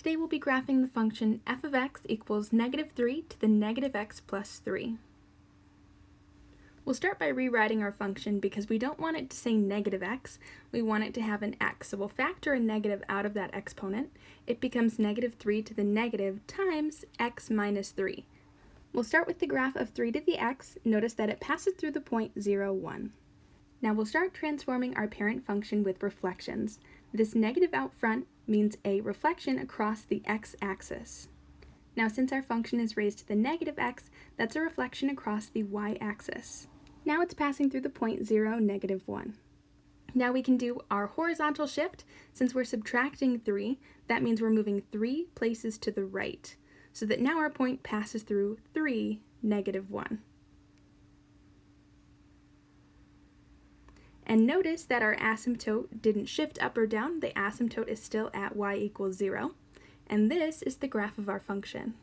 Today we'll be graphing the function f of x equals negative 3 to the negative x plus 3. We'll start by rewriting our function because we don't want it to say negative x, we want it to have an x. So we'll factor a negative out of that exponent. It becomes negative 3 to the negative times x minus 3. We'll start with the graph of 3 to the x. Notice that it passes through the point 0, 1. Now we'll start transforming our parent function with reflections. This negative out front means a reflection across the x-axis. Now since our function is raised to the negative x, that's a reflection across the y-axis. Now it's passing through the point 0, negative 1. Now we can do our horizontal shift. Since we're subtracting 3, that means we're moving 3 places to the right, so that now our point passes through 3, negative 1. And notice that our asymptote didn't shift up or down, the asymptote is still at y equals 0. And this is the graph of our function.